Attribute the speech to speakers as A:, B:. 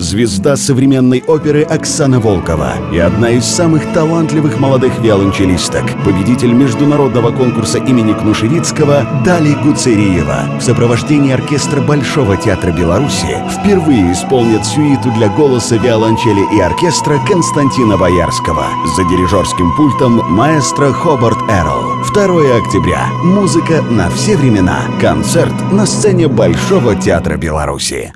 A: звезда современной оперы Оксана Волкова и одна из самых талантливых молодых виолончелисток, победитель международного конкурса имени Кнушевицкого Дали Гуцериева в сопровождении оркестра Большого театра Беларуси впервые исполнит сюиту для голоса, виолончели и оркестра Константина Боярского за дирижерским пультом маэстро Хобарт Эрл. 2 октября. Музыка на все времена. Концерт на сцене Большого театра Беларуси.